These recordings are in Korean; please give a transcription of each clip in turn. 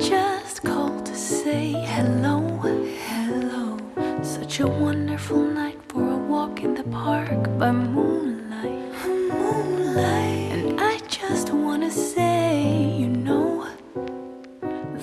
just called to say hello, hello. Such a wonderful night for a walk in the park by moonlight, moonlight. And I just wanna say, you know,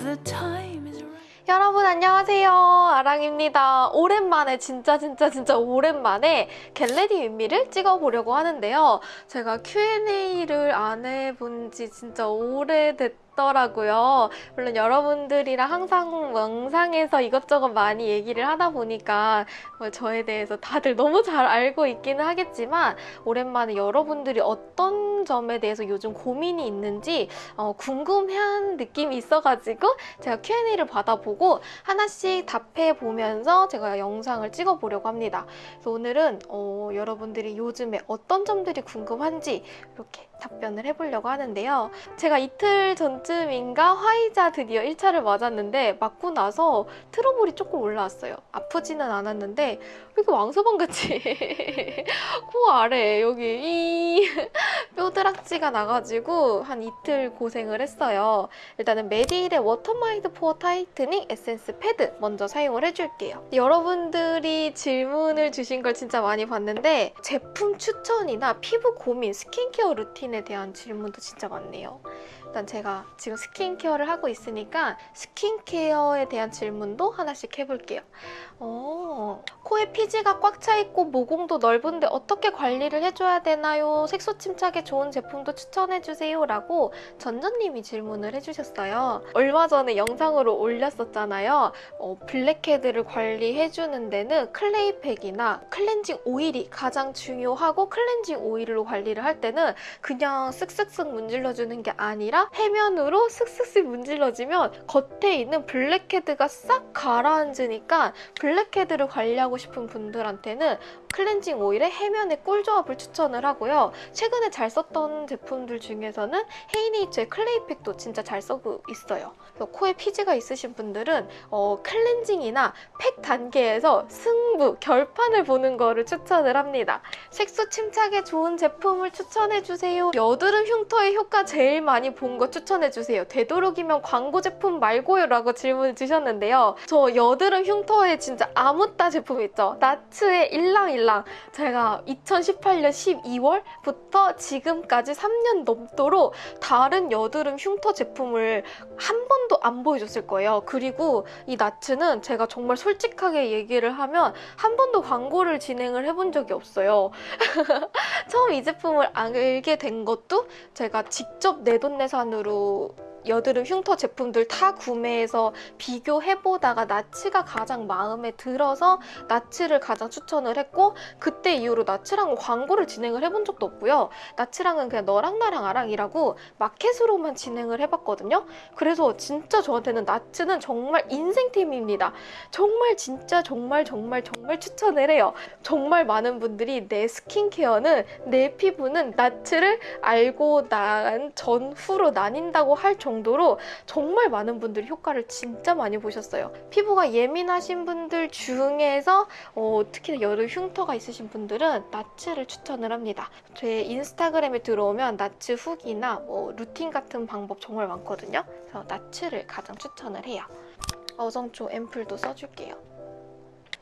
the time is right. 여러분 안녕하세요 아랑입니다 오랜만에 진짜 진짜 진짜 오랜만에 겟레디 윗미를 찍어보려고 하는데요 제가 Q&A를 안 해본 지 진짜 오래됐 더라고요 물론 여러분들이랑 항상 영상에서 이것저것 많이 얘기를 하다 보니까 뭐 저에 대해서 다들 너무 잘 알고 있기는 하겠지만 오랜만에 여러분들이 어떤 점에 대해서 요즘 고민이 있는지 어, 궁금한 느낌이 있어가지고 제가 Q&A를 받아보고 하나씩 답해 보면서 제가 영상을 찍어 보려고 합니다. 그래서 오늘은 어, 여러분들이 요즘에 어떤 점들이 궁금한지 이렇게 답변을 해보려고 하는데요. 제가 이틀 전쯤인가 화이자 드디어 1차를 맞았는데 맞고 나서 트러블이 조금 올라왔어요. 아프지는 않았는데 왜 이렇게 왕서방같이 코 아래 여기 이 뾰드락지가 나가지고 한 이틀 고생을 했어요. 일단은 메디힐의 워터마이드 pore tightening 에센스 패드 먼저 사용을 해줄게요. 여러분들이 질문을 주신 걸 진짜 많이 봤는데 제품 추천이나 피부 고민, 스킨케어 루틴 에 대한 질문도 진짜 많네요. 일단 제가 지금 스킨케어를 하고 있으니까 스킨케어에 대한 질문도 하나씩 해볼게요. 어, 코에 피지가 꽉 차 있고 모공도 넓은데 어떻게 관리를 해줘야 되나요? 색소 침착에 좋은 제품도 추천해주세요 라고 전전님이 질문을 해주셨어요. 얼마 전에 영상으로 올렸었잖아요. 어, 블랙헤드를 관리해주는 데는 클레이팩이나 클렌징 오일이 가장 중요하고 클렌징 오일로 관리를 할 때는 그냥 쓱쓱쓱 문질러주는 게 아니라 해면으로 쓱쓱쓱 문질러주면 겉에 있는 블랙헤드가 싹 가라앉으니까 블랙헤드를 관리하고 싶은 분들한테는 클렌징 오일의 해면의 꿀조합을 추천을 하고요. 최근에 잘 썼던 제품들 중에서는 헤이네이처의 클레이팩도 진짜 잘 쓰고 있어요. 코에 피지가 있으신 분들은 어, 클렌징이나 팩 단계에서 승부, 결판을 보는 거를 추천을 합니다. 색소 침착에 좋은 제품을 추천해주세요. 여드름 흉터의 효과 제일 많이 본 거 추천해주세요. 되도록이면 광고 제품 말고요 라고 질문을 주셨는데요. 저 여드름 흉터에 진짜 아무따 제품 있죠. 나츠의 일랑일랑 제가 2018년 12월부터 지금까지 3년 넘도록 다른 여드름 흉터 제품을 한 번도 안 보여줬을 거예요. 그리고 이 나츠는 제가 정말 솔직하게 얘기를 하면 한 번도 광고를 진행을 해본 적이 없어요. 처음 이 제품을 알게 된 것도 제가 직접 내돈내산 으로 여드름 흉터 제품들 다 구매해서 비교해보다가 나츠가 가장 마음에 들어서 나츠를 가장 추천을 했고 그때 이후로 나츠랑은 광고를 진행을 해본 적도 없고요. 나츠랑은 그냥 너랑 나랑 아랑이라고 마켓으로만 진행을 해봤거든요. 그래서 진짜 저한테는 나츠는 정말 인생템입니다. 정말 진짜 정말 정말 정말 추천을 해요. 정말 많은 분들이 내 스킨케어는 내 피부는 나츠를 알고 난 전후로 나뉜다고 할 정도로 정말 많은 분들이 효과를 진짜 많이 보셨어요. 피부가 예민하신 분들 중에서 어, 특히나 여름 흉터가 있으신 분들은 나츠를 추천을 합니다. 제 인스타그램에 들어오면 나츠 후기나 뭐 루틴 같은 방법 정말 많거든요. 그래서 나츠를 가장 추천을 해요. 어성초 앰플도 써줄게요.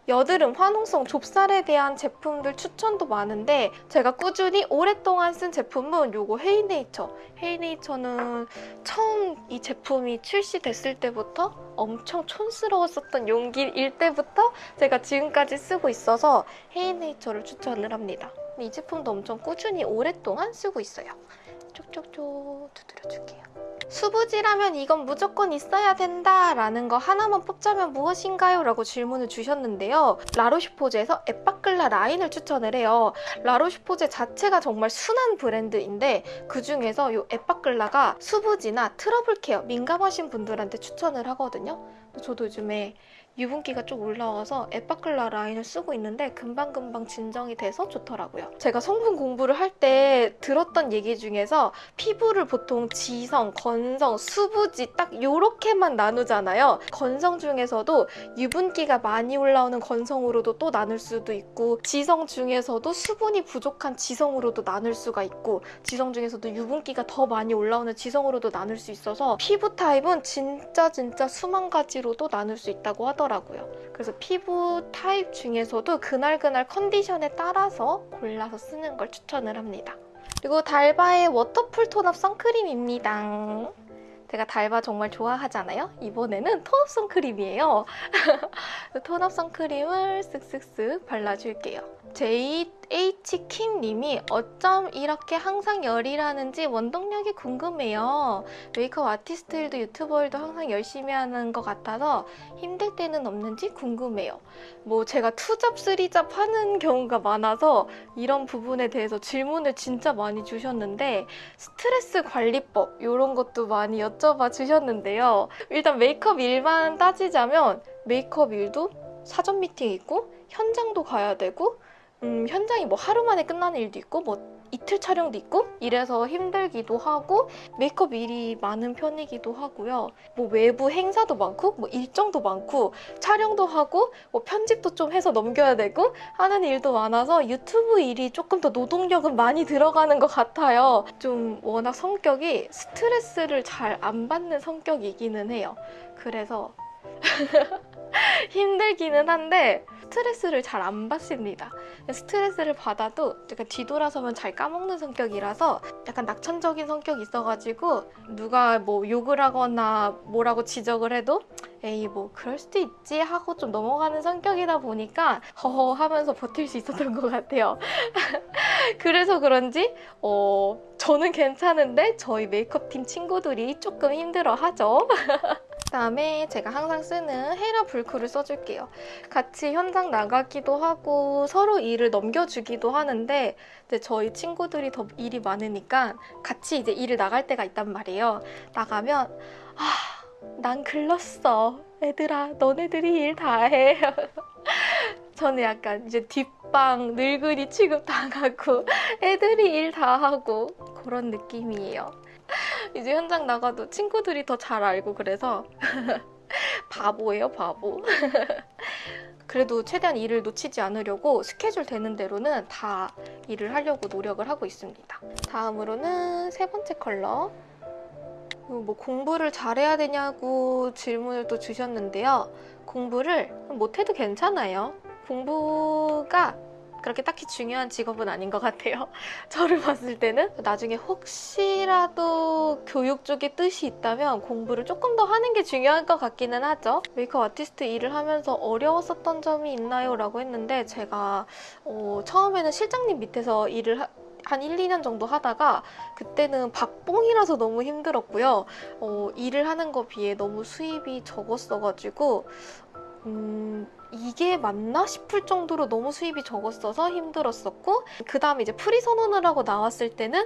여드름 환홍성 좁쌀에 대한 제품들 추천도 많은데 제가 꾸준히 오랫동안 쓴 제품은 요거 헤이네이처. 헤이네이처는 처음 이 제품이 출시됐을 때부터 엄청 촌스러웠었던 용기일 때부터 제가 지금까지 쓰고 있어서 헤이네이처를 추천을 합니다. 이 제품도 엄청 꾸준히 오랫동안 쓰고 있어요. 쪽쪽쪽 두드려줄게요. 수부지라면 이건 무조건 있어야 된다라는 거 하나만 뽑자면 무엇인가요? 라고 질문을 주셨는데요. 라로슈포제에서 에빠클라 라인을 추천을 해요. 라로슈포제 자체가 정말 순한 브랜드인데 그중에서 이 에빠클라가 수부지나 트러블 케어 민감하신 분들한테 추천을 하거든요. 저도 요즘에 유분기가 좀 올라와서 에빠클라 라인을 쓰고 있는데 금방금방 진정이 돼서 좋더라고요. 제가 성분 공부를 할 때 들었던 얘기 중에서 피부를 보통 지성, 건성, 수부지 딱 요렇게만 나누잖아요. 건성 중에서도 유분기가 많이 올라오는 건성으로도 또 나눌 수도 있고 지성 중에서도 수분이 부족한 지성으로도 나눌 수가 있고 지성 중에서도 유분기가 더 많이 올라오는 지성으로도 나눌 수 있어서 피부 타입은 진짜 진짜 수만 가지로도 나눌 수 있다고 하더라고요. 그래서 피부 타입 중에서도 그날그날 컨디션에 따라서 골라서 쓰는 걸 추천을 합니다. 그리고 달바의 워터풀 tone-up 선크림입니다. 제가 달바 정말 좋아하잖아요. 이번에는 톤업 선크림이에요. 톤업 선크림을 쓱쓱쓱 발라줄게요. JH 킴님이 어쩜 이렇게 항상 열이라는지 원동력이 궁금해요. 메이크업 아티스트 일도 유튜버 일도 항상 열심히 하는 것 같아서 힘들 때는 없는지 궁금해요. 뭐 제가 투잡, 쓰리잡 하는 경우가 많아서 이런 부분에 대해서 질문을 진짜 많이 주셨는데 스트레스 관리법 이런 것도 많이 여쭤봐 주셨는데요. 일단 메이크업 일만 따지자면 메이크업 일도 사전 미팅 있고 현장도 가야 되고 음, 현장이 뭐 하루 만에 끝나는 일도 있고 뭐 이틀 촬영도 있고 이래서 힘들기도 하고 메이크업 일이 많은 편이기도 하고요. 뭐 외부 행사도 많고 뭐 일정도 많고 촬영도 하고 뭐 편집도 좀 해서 넘겨야 되고 하는 일도 많아서 유튜브 일이 조금 더 노동력은 많이 들어가는 것 같아요. 좀 워낙 성격이 스트레스를 잘 안 받는 성격이기는 해요. 그래서 힘들기는 한데 스트레스를 잘 안 받습니다. 스트레스를 받아도 약간 뒤돌아서면 잘 까먹는 성격이라서 약간 낙천적인 성격이 있어가지고 누가 뭐 욕을 하거나 뭐라고 지적을 해도 에이 뭐 그럴 수도 있지 하고 좀 넘어가는 성격이다 보니까 허허 하면서 버틸 수 있었던 것 같아요. 그래서 그런지 어 저는 괜찮은데 저희 메이크업팀 친구들이 조금 힘들어하죠. 그다음에 제가 항상 쓰는 헤라 불크를 써줄게요. 같이 현장 나가기도 하고 서로 일을 넘겨주기도 하는데 이제 저희 친구들이 더 일이 많으니까 같이 이제 일을 나갈 때가 있단 말이에요. 나가면 아, 난 글렀어. 애들아, 너네들이 일 다 해. 저는 약간 이제 뒷방 늙은이 취급 당하고 애들이 일 다 하고 그런 느낌이에요. 이제 현장 나가도 친구들이 더 잘 알고 그래서 바보예요, 바보. 그래도 최대한 일을 놓치지 않으려고 스케줄 되는 대로는 다 일을 하려고 노력을 하고 있습니다. 다음으로는 세 번째 컬러. 뭐 공부를 잘해야 되냐고 질문을 또 주셨는데요. 공부를 못해도 괜찮아요. 공부가 그렇게 딱히 중요한 직업은 아닌 것 같아요. 저를 봤을 때는 나중에 혹시라도 교육 쪽에 뜻이 있다면 공부를 조금 더 하는 게 중요할 것 같기는 하죠. 메이크업 아티스트 일을 하면서 어려웠었던 점이 있나요? 라고 했는데 제가 어, 처음에는 실장님 밑에서 일을 하, 한 1, 2년 정도 하다가 그때는 박봉이라서 너무 힘들었고요. 어, 일을 하는 거 비해 너무 수입이 적었어가지고 음, 이게 맞나 싶을 정도로 너무 수입이 적었어서 힘들었었고 그 다음에 이제 프리 선언을 하고 나왔을 때는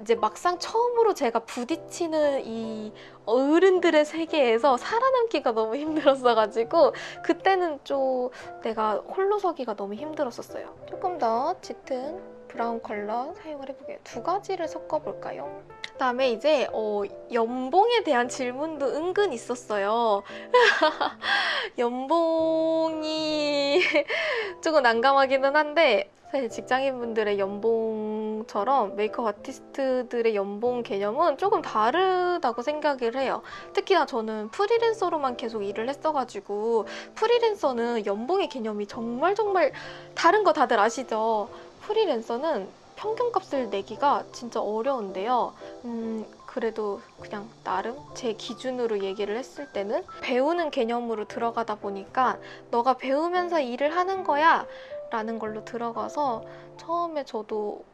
이제 막상 처음으로 제가 부딪히는 이 어른들의 세계에서 살아남기가 너무 힘들었어가지고 그때는 좀 내가 홀로 서기가 너무 힘들었었어요. 조금 더 짙은 브라운 컬러 사용을 해볼게요. 두 가지를 섞어볼까요? 그다음에 이제 어, 연봉에 대한 질문도 은근 있었어요. 연봉이 조금 난감하기는 한데 사실 직장인분들의 연봉처럼 메이크업 아티스트들의 연봉 개념은 조금 다르다고 생각을 해요. 특히나 저는 프리랜서로만 계속 일을 했어가지고 프리랜서는 연봉의 개념이 정말 정말 다른 거 다들 아시죠? 프리랜서는 평균값을 내기가 진짜 어려운데요. 음, 그래도 그냥 나름 제 기준으로 얘기를 했을 때는 배우는 개념으로 들어가다 보니까 너가 배우면서 일을 하는 거야 라는 걸로 들어가서 처음에 저도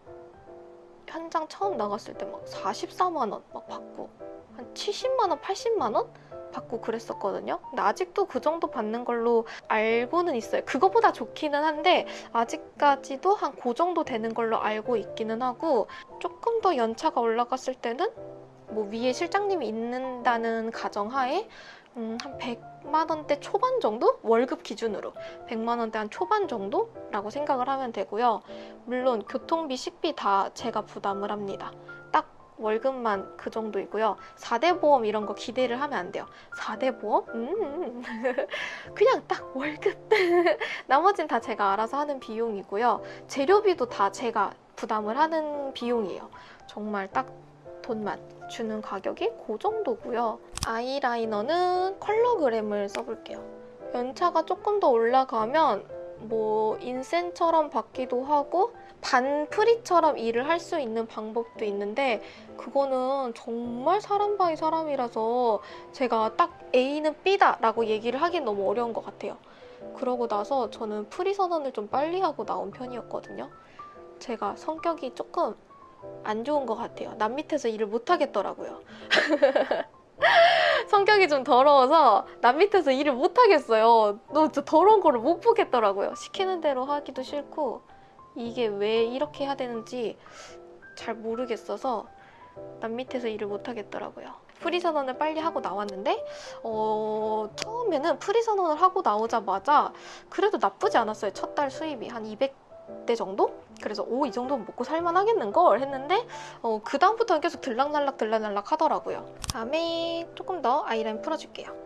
현장 처음 나갔을 때 막 44만 원 막 받고 한 70만 원, 80만 원 받고 그랬었거든요. 근데 아직도 그 정도 받는 걸로 알고는 있어요. 그거보다 좋기는 한데 아직까지도 한 그 정도 되는 걸로 알고 있기는 하고 조금 더 연차가 올라갔을 때는 뭐 위에 실장님이 있는다는 가정하에 음, 한 100만 원대 초반 정도? 월급 기준으로 100만 원대 한 초반 정도라고 생각을 하면 되고요. 물론 교통비, 식비 다 제가 부담을 합니다. 딱 월급만 그 정도이고요. 4대 보험 이런 거 기대를 하면 안 돼요. 4대 보험? 음. 그냥 딱 월급. 나머진 다 제가 알아서 하는 비용이고요. 재료비도 다 제가 부담을 하는 비용이에요. 정말 딱 돈만 주는 가격이 그 정도고요. 아이라이너는 컬러그램을 써볼게요. 연차가 조금 더 올라가면 뭐 인센처럼 받기도 하고 반 프리처럼 일을 할 수 있는 방법도 있는데 그거는 정말 사람 by 사람이라서 제가 딱 A는 B다 라고 얘기를 하긴 너무 어려운 것 같아요. 그러고 나서 저는 프리 선언을 좀 빨리 하고 나온 편이었거든요. 제가 성격이 조금 안 좋은 것 같아요. 남 밑에서 일을 못 하겠더라고요. 성격이 좀 더러워서 남 밑에서 일을 못 하겠어요. 너무 저 더러운 거를 못 보겠더라고요. 시키는 대로 하기도 싫고 이게 왜 이렇게 해야 되는지 잘 모르겠어서 남 밑에서 일을 못 하겠더라고요. 프리 선언을 빨리 하고 나왔는데 어, 처음에는 프리 선언을 하고 나오자마자 그래도 나쁘지 않았어요. 첫 달 수입이 한 200대 정도? 그래서 오 이 정도면 먹고 살만 하겠는걸 했는데 어, 그 다음부터는 계속 들락날락 들락날락 하더라고요. 다음에 조금 더 아이라인 풀어줄게요.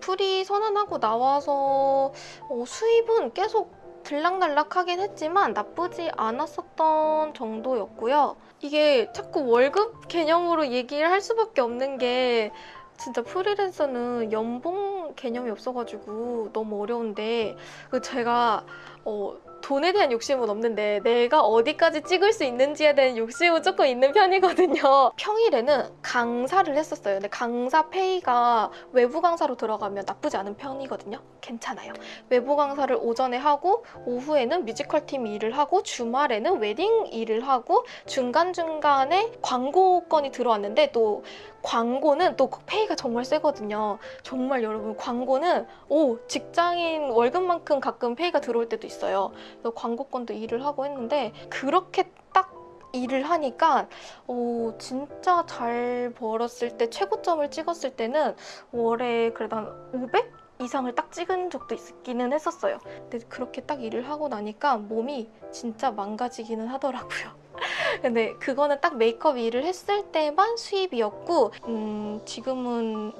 풀이 선언하고 나와서 어, 수입은 계속 들락날락하긴 했지만 나쁘지 않았었던 정도였고요. 이게 자꾸 월급 개념으로 얘기를 할 수밖에 없는 게 진짜 프리랜서는 연봉 개념이 없어가지고 너무 어려운데 그 제가 어, 돈에 대한 욕심은 없는데 내가 어디까지 찍을 수 있는지에 대한 욕심은 조금 있는 편이거든요. 평일에는 강사를 했었어요. 근데 강사 페이가 외부 강사로 들어가면 나쁘지 않은 편이거든요. 괜찮아요. 외부 강사를 오전에 하고 오후에는 뮤지컬 팀 일을 하고 주말에는 웨딩 일을 하고 중간중간에 광고 건이 들어왔는데 또 광고는 또 페이가 정말 세거든요. 정말 여러분 광고는 오 직장인 월급만큼 가끔 페이가 들어올 때도 있어요. 그래서 광고 건도 일을 하고 했는데 그렇게 딱 일을 하니까 오, 진짜 잘 벌었을 때 최고점을 찍었을 때는 월에 그래도 한 500? 이상을 딱 찍은 적도 있기는 했었어요. 근데 그렇게 딱 일을 하고 나니까 몸이 진짜 망가지기는 하더라고요. 근데 그거는 딱 메이크업 일을 했을 때만 수입이었고 음, 지금은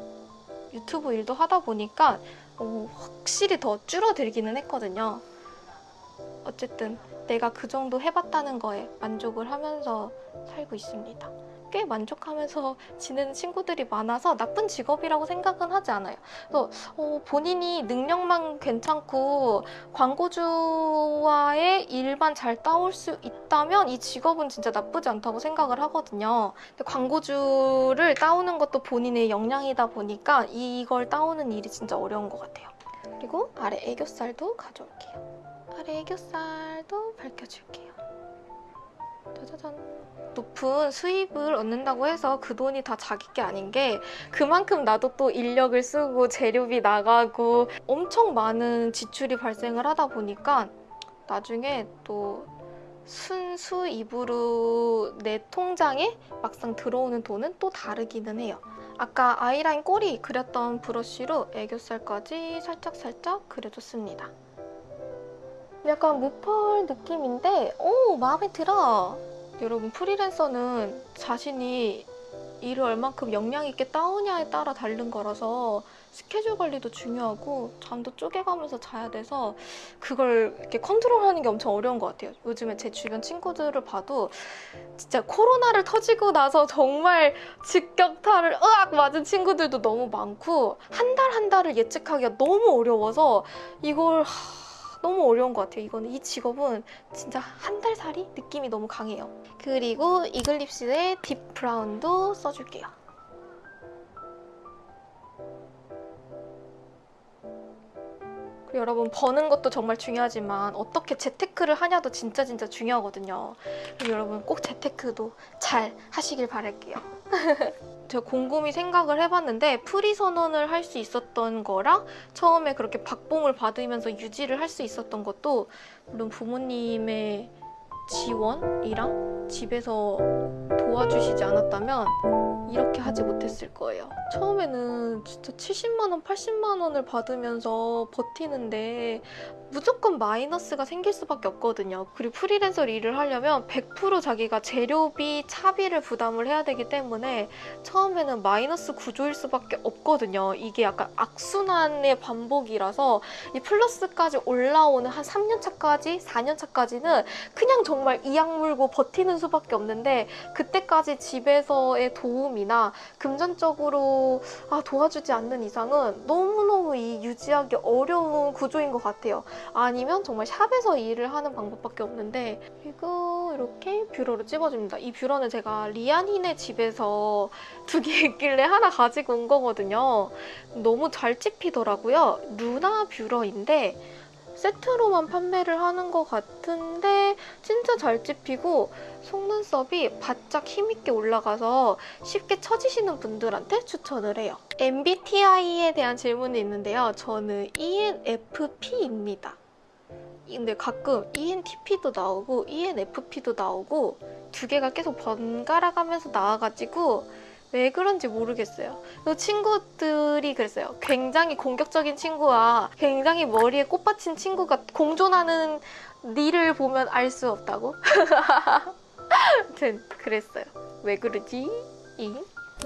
유튜브 일도 하다 보니까 어, 확실히 더 줄어들기는 했거든요. 어쨌든 내가 그 정도 해봤다는 거에 만족을 하면서 살고 있습니다. 꽤 만족하면서 지내는 친구들이 많아서 나쁜 직업이라고 생각은 하지 않아요. 그래서 어, 본인이 능력만 괜찮고 광고주와의 일만 잘 따올 수 있다면 이 직업은 진짜 나쁘지 않다고 생각을 하거든요. 근데 광고주를 따오는 것도 본인의 역량이다 보니까 이걸 따오는 일이 진짜 어려운 것 같아요. 그리고 아래 애교살도 가져올게요. 아래 애교살도 밝혀줄게요. 짜자잔. 높은 수입을 얻는다고 해서 그 돈이 다 자기 게 아닌 게 그만큼 나도 또 인력을 쓰고 재료비 나가고 엄청 많은 지출이 발생을 하다 보니까 나중에 또 순수입으로 내 통장에 막상 들어오는 돈은 또 다르기는 해요. 아까 아이라인 꼬리 그렸던 브러쉬로 애교살까지 살짝살짝 그려줬습니다. 약간 무펄 느낌인데 오 마음에 들어 여러분 프리랜서는 자신이 일을 얼만큼 역량 있게 따오냐에 따라 다른 거라서 스케줄 관리도 중요하고 잠도 쪼개가면서 자야 돼서 그걸 이렇게 컨트롤하는 게 엄청 어려운 것 같아요. 요즘에 제 주변 친구들을 봐도 진짜 코로나를 터지고 나서 정말 직격탄을 으악 맞은 친구들도 너무 많고 한 달한 달을 예측하기가 너무 어려워서 이걸 하... 너무 어려운 것 같아요. 이거는 이 직업은 진짜 한 달 살이 느낌이 너무 강해요. 그리고 이글립스의 딥 브라운도 써줄게요. 여러분 버는 것도 정말 중요하지만 어떻게 재테크를 하냐도 진짜 진짜 중요하거든요. 여러분 꼭 재테크도 잘 하시길 바랄게요. 제가 곰곰이 생각을 해봤는데 프리 선언을 할 수 있었던 거랑 처음에 그렇게 박봉을 받으면서 유지를 할 수 있었던 것도 물론 부모님의 지원이랑 집에서 도와주시지 않았다면 이렇게 하지 못했을 거예요. 처음에는 진짜 70만 원, 80만 원을 받으면서 버티는데 무조건 마이너스가 생길 수밖에 없거든요. 그리고 프리랜서 일을 하려면 100% 자기가 재료비, 차비를 부담을 해야 되기 때문에 처음에는 마이너스 구조일 수밖에 없거든요. 이게 약간 악순환의 반복이라서 이 플러스까지 올라오는 한 3년 차까지, 4년 차까지는 그냥 정말 이악 물고 버티는 수밖에 없는데 그때까지 집에서의 도움이 나 금전적으로 아, 도와주지 않는 이상은 너무너무 이 유지하기 어려운 구조인 것 같아요. 아니면 정말 샵에서 일을 하는 방법밖에 없는데 이거 이렇게 뷰러로 찝어줍니다. 이 뷰러는 제가 리안이네 집에서 두 개 있길래 하나 가지고 온 거거든요. 너무 잘 찝히더라고요. 루나 뷰러인데 세트로만 판매를 하는 것 같은데 진짜 잘 찝히고 속눈썹이 바짝 힘있게 올라가서 쉽게 처지시는 분들한테 추천을 해요. MBTI에 대한 질문이 있는데요. 저는 ENFP입니다. 근데 가끔 ENTP도 나오고 ENFP도 나오고 두 개가 계속 번갈아 가면서 나와가지고 왜 그런지 모르겠어요. 그 친구들이 그랬어요. 굉장히 공격적인 친구와 굉장히 머리에 꽃 받친 친구가 공존하는 니를 보면 알 수 없다고? 아무튼 그랬어요. 왜 그러지? 이?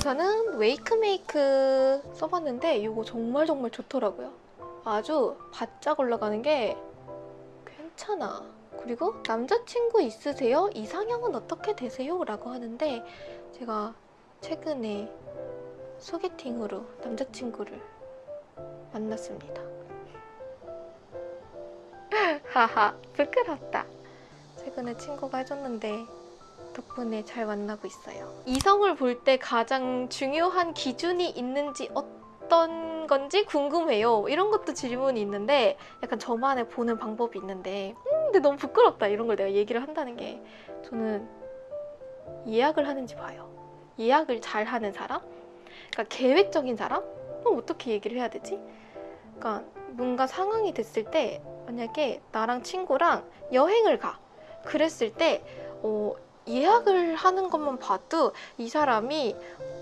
저는 웨이크메이크 써봤는데 이거 정말 정말 좋더라고요. 아주 바짝 올라가는 게 괜찮아. 그리고 남자친구 있으세요? 이상형은 어떻게 되세요? 라고 하는데 제가 최근에 소개팅으로 남자친구를 만났습니다. 하하, 부끄럽다. 최근에 친구가 해줬는데 덕분에 잘 만나고 있어요. 이성을 볼 때 가장 중요한 기준이 있는지 어떤 건지 궁금해요. 이런 것도 질문이 있는데 약간 저만의 보는 방법이 있는데 음, 근데 너무 부끄럽다 이런 걸 내가 얘기를 한다는 게 저는 예약을 하는지 봐요. 예약을 잘 하는 사람? 그러니까 계획적인 사람? 그럼 어떻게 얘기를 해야 되지? 그러니까 뭔가 상황이 됐을 때 만약에 나랑 친구랑 여행을 가. 그랬을 때 어, 예약을 하는 것만 봐도 이 사람이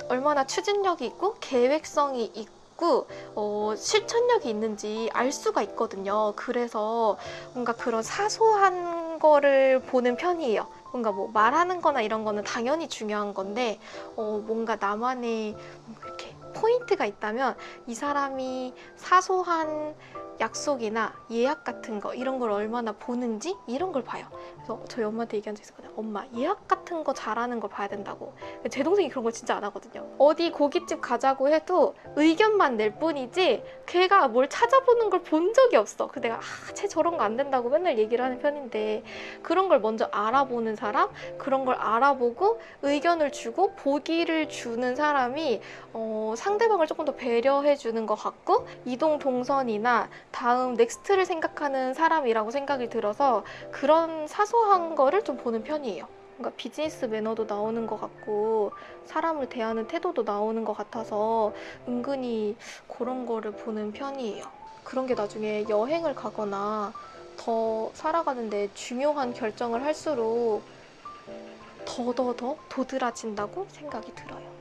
얼마나 추진력이 있고 계획성이 있고 어, 실천력이 있는지 알 수가 있거든요. 그래서 뭔가 그런 사소한 거를 보는 편이에요. 뭔가 뭐 말하는 거나 이런 거는 당연히 중요한 건데 어, 뭔가 나만의 이렇게 포인트가 있다면 이 사람이 사소한 약속이나 예약 같은 거 이런 걸 얼마나 보는지 이런 걸 봐요. 그래서 저희 엄마한테 얘기한 적 있었거든요. 엄마 예약 같은 거 잘하는 걸 봐야 된다고. 제 동생이 그런 걸 진짜 안 하거든요. 어디 고깃집 가자고 해도 의견만 낼 뿐이지 걔가 뭘 찾아보는 걸 본 적이 없어. 그 내가 아, 쟤 저런 거 안 된다고 맨날 얘기를 하는 편인데 그런 걸 먼저 알아보는 사람, 그런 걸 알아보고 의견을 주고 보기를 주는 사람이 어, 상대방을 조금 더 배려해 주는 것 같고 이동 동선이나 다음 next를 생각하는 사람이라고 생각이 들어서 그런 사소한 거를 좀 보는 편이에요. 뭔가 비즈니스 매너도 나오는 것 같고 사람을 대하는 태도도 나오는 것 같아서 은근히 그런 거를 보는 편이에요. 그런 게 나중에 여행을 가거나 더 살아가는데 중요한 결정을 할수록 더더더 도드라진다고 생각이 들어요.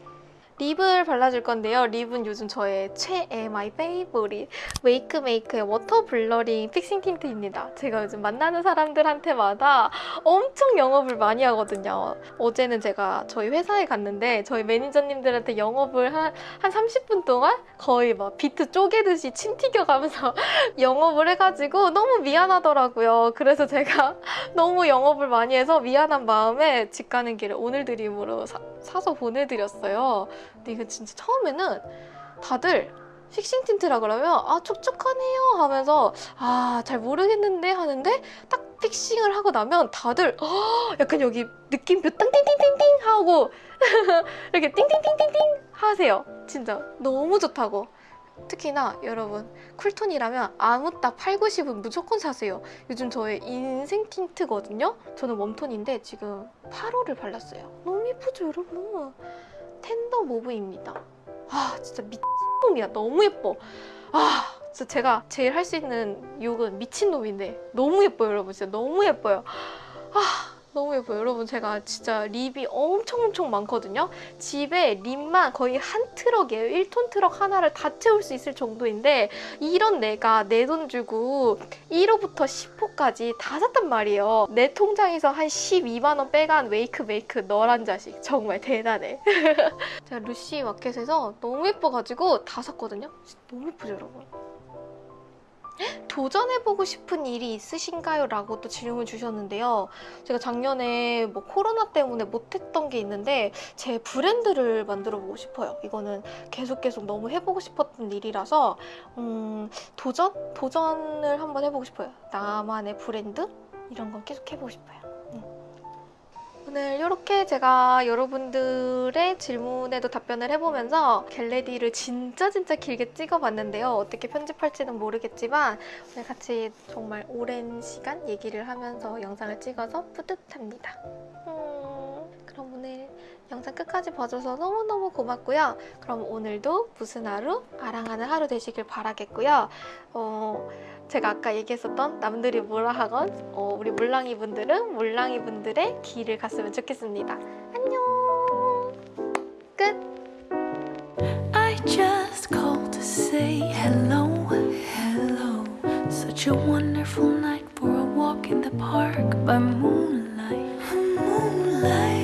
lip을 발라줄 건데요. lip은 요즘 저의 최애 my favorite 웨이크 메이크의 워터 블러링 픽싱 틴트입니다. 제가 요즘 만나는 사람들한테마다 엄청 영업을 많이 하거든요. 어제는 제가 저희 회사에 갔는데 저희 매니저님들한테 영업을 한, 한 30분 동안 거의 막 비트 쪼개듯이 침 튀겨가면서 영업을 해가지고 너무 미안하더라고요. 그래서 제가 너무 영업을 많이 해서 미안한 마음에 집 가는 길에 오늘 드림으로 사, 사서 보내드렸어요. 근데 이거 진짜 처음에는 다들 픽싱 틴트라 그러면 아 촉촉하네요 하면서 아 잘 모르겠는데 하는데 딱 픽싱을 하고 나면 다들 어, 약간 여기 느낌표 땅띵띵띵띵 하고 이렇게 띵띵띵띵띵 하세요 진짜 너무 좋다고 특히나 여러분 쿨톤이라면 아무 딱 8, 90은 무조건 사세요. 요즘 저의 인생 틴트거든요. 저는 웜톤인데 지금 8호를 발랐어요. 너무 예쁘죠 여러분? tender mauve입니다. 아 진짜 미친놈이야. 너무 예뻐. 아 진짜 제가 제일 할 수 있는 욕은 미친놈인데 너무 예뻐요 여러분. 진짜 너무 예뻐요. 아 너무 예뻐요. 여러분 제가 진짜 lip이 엄청 엄청 많거든요. 집에 lip만 거의 한 트럭이에요. 1톤 트럭 하나를 다 채울 수 있을 정도인데 이런 내가 내 돈 주고 1호부터 10호까지 다 샀단 말이에요. 내 통장에서 한 12만 원 빼간 웨이크 메이크 너란 자식. 정말 대단해. 제가 루시 마켓에서 너무 예뻐가지고 다 샀거든요. 너무 예쁘죠 여러분 도전해보고 싶은 일이 있으신가요? 라고 또 질문 주셨는데요. 제가 작년에 뭐 코로나 때문에 못했던 게 있는데 제 브랜드를 만들어보고 싶어요. 이거는 계속 계속 너무 해보고 싶었던 일이라서 음, 도전? 도전을 한번 해보고 싶어요. 나만의 브랜드? 이런 건 계속 해보고 싶어요. 음. 오늘 이렇게 제가 여러분들의 질문에도 답변을 해보면서 겟레디를 진짜 진짜 길게 찍어봤는데요. 어떻게 편집할지는 모르겠지만 오늘 같이 정말 오랜 시간 얘기를 하면서 영상을 찍어서 뿌듯합니다. 음, 영상 끝까지 봐줘서 너무너무 고맙고요. 그럼 오늘도 무슨 하루? 아랑하는 하루 되시길 바라겠고요. 어, 제가 아까 얘기했었던 남들이 뭐라 하건 어, 우리 물랑이 분들은 물랑이 분들의 길을 갔으면 좋겠습니다. 안녕. 끝. Such a wonderful night for a walk in the park by moonlight, moonlight.